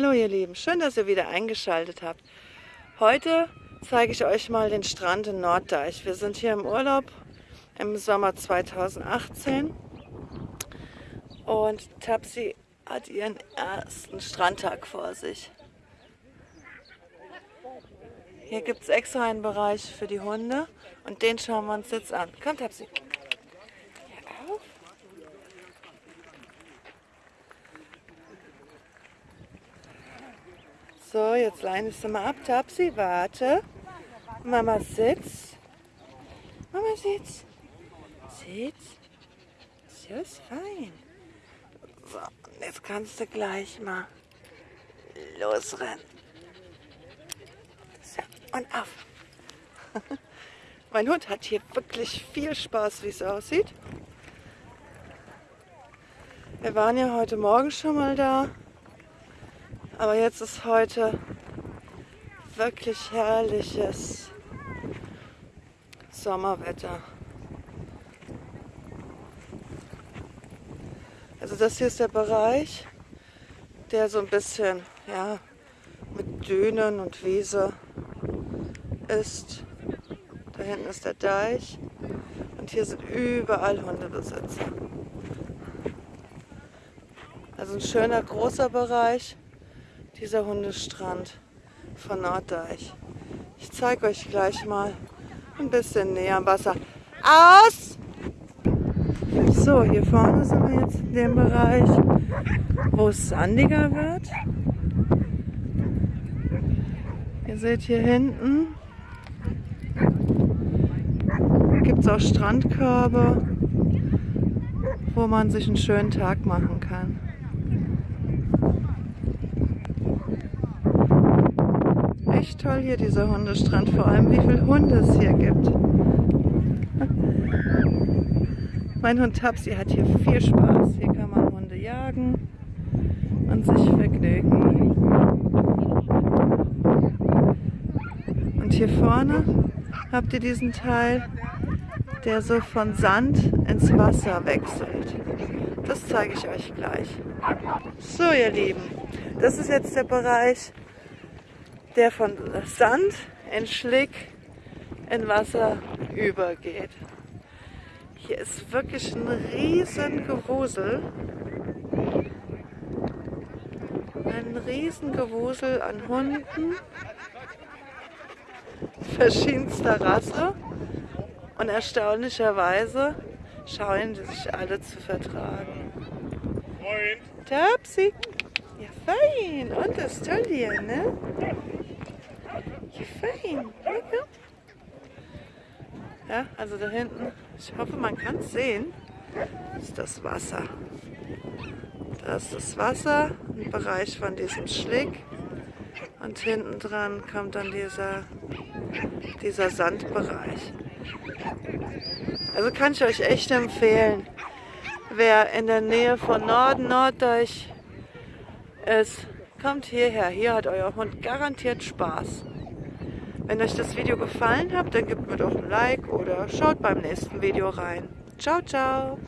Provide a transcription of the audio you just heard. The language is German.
Hallo ihr Lieben, schön, dass ihr wieder eingeschaltet habt. Heute zeige ich euch mal den Strand in Norddeich. Wir sind hier im Urlaub im Sommer 2018 und Tapsi hat ihren ersten Strandtag vor sich. Hier gibt es extra einen Bereich für die Hunde und den schauen wir uns jetzt an. Komm Tapsi. So, jetzt leinest du mal ab, Tapsi, warte. Mama sitzt. Mama sitzt. Sitzt. So ist fein. So, jetzt kannst du gleich mal losrennen. So, und auf. mein Hund hat hier wirklich viel Spaß, wie es aussieht. Wir waren ja heute Morgen schon mal da. Aber jetzt ist heute wirklich herrliches Sommerwetter. Also das hier ist der Bereich, der so ein bisschen ja, mit Dünen und Wiese ist. Da hinten ist der Deich und hier sind überall Hundebesitzer. Also ein schöner großer Bereich dieser Hundestrand von Norddeich. Ich zeige euch gleich mal ein bisschen näher am Wasser. Aus! So, hier vorne sind wir jetzt in dem Bereich, wo es sandiger wird. Ihr seht hier hinten gibt es auch Strandkörbe, wo man sich einen schönen Tag machen kann. echt toll hier, dieser Hundestrand. Vor allem, wie viele Hunde es hier gibt. mein Hund Tapsi hat hier viel Spaß. Hier kann man Hunde jagen und sich vergnügen. Und hier vorne habt ihr diesen Teil, der so von Sand ins Wasser wechselt. Das zeige ich euch gleich. So ihr Lieben, das ist jetzt der Bereich, der von Sand in Schlick in Wasser übergeht. Hier ist wirklich ein riesen Gewusel. Ein riesen Gewusel an Hunden verschiedenster Rasse und erstaunlicherweise scheuen die sich alle zu vertragen. Moin! Tapsi! Ja, fein! Und das ist toll hier, ne? Fein. Ja, also da hinten, ich hoffe, man kann es sehen, ist das Wasser. Da ist das Wasser, ein Bereich von diesem Schlick. Und hinten dran kommt dann dieser, dieser Sandbereich. Also kann ich euch echt empfehlen, wer in der Nähe von Norden, Norddeich ist, kommt hierher. Hier hat euer Hund garantiert Spaß. Wenn euch das Video gefallen hat, dann gebt mir doch ein Like oder schaut beim nächsten Video rein. Ciao, ciao!